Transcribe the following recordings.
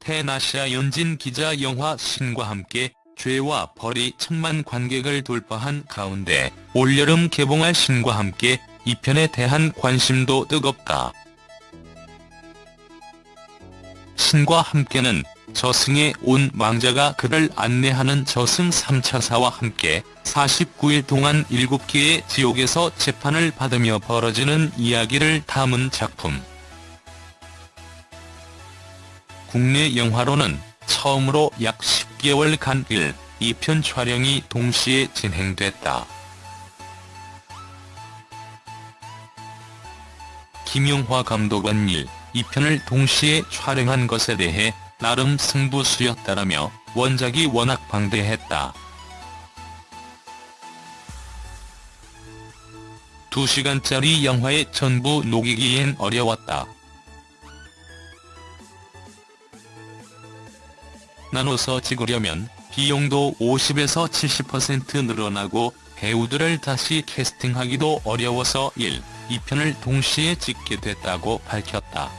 페나시아 연진 기자 영화 신과 함께 죄와 벌이 천만 관객을 돌파한 가운데 올여름 개봉할 신과 함께 이 편에 대한 관심도 뜨겁다. 신과 함께는 저승에 온 왕자가 그를 안내하는 저승 3차사와 함께 49일 동안 7개의 지옥에서 재판을 받으며 벌어지는 이야기를 담은 작품. 국내 영화로는 처음으로 약 10개월간 1, 2편 촬영이 동시에 진행됐다. 김용화 감독은 1, 2편을 동시에 촬영한 것에 대해 나름 승부수였다라며 원작이 워낙 방대했다. 2시간짜리 영화에 전부 녹이기엔 어려웠다. 나눠서 찍으려면 비용도 50에서 70% 늘어나고 배우들을 다시 캐스팅하기도 어려워서 1, 2편을 동시에 찍게 됐다고 밝혔다.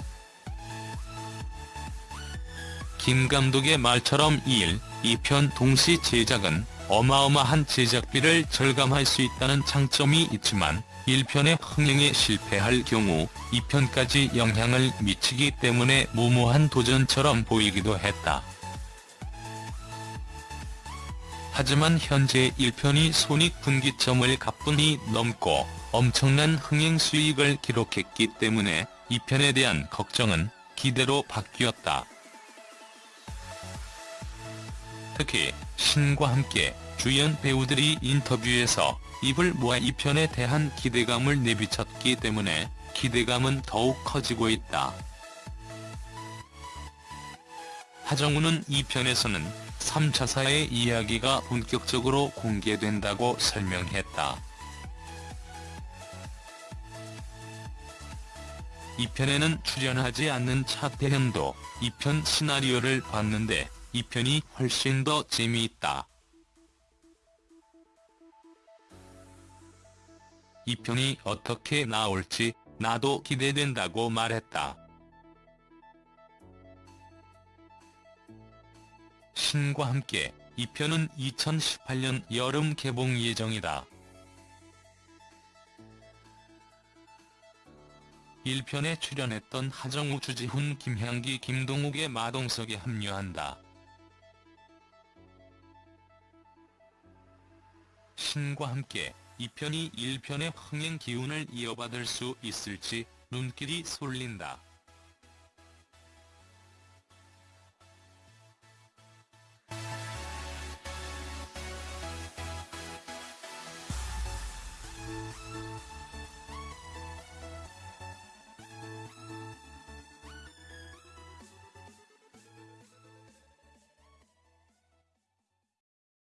김 감독의 말처럼 1, 2편 동시 제작은 어마어마한 제작비를 절감할 수 있다는 장점이 있지만 1편의 흥행에 실패할 경우 2편까지 영향을 미치기 때문에 무모한 도전처럼 보이기도 했다. 하지만 현재 1편이 손익분기점을 가뿐히 넘고 엄청난 흥행 수익을 기록했기 때문에 2편에 대한 걱정은 기대로 바뀌었다. 특히 신과 함께 주연 배우들이 인터뷰에서 입을 모아 2편에 대한 기대감을 내비쳤기 때문에 기대감은 더욱 커지고 있다. 하정우는 2편에서는 3차 사의 이야기가 본격적으로 공개된다고 설명했다. 2편에는 출연하지 않는 차태현도 2편 시나리오를 봤는데 2편이 훨씬 더 재미있다. 2편이 어떻게 나올지 나도 기대된다고 말했다. 신과 함께 2편은 2018년 여름 개봉 예정이다. 1편에 출연했던 하정우, 주지훈, 김향기, 김동욱의 마동석에 합류한다. 신과 함께 2편이 1편의 흥행 기운을 이어받을 수 있을지 눈길이 쏠린다.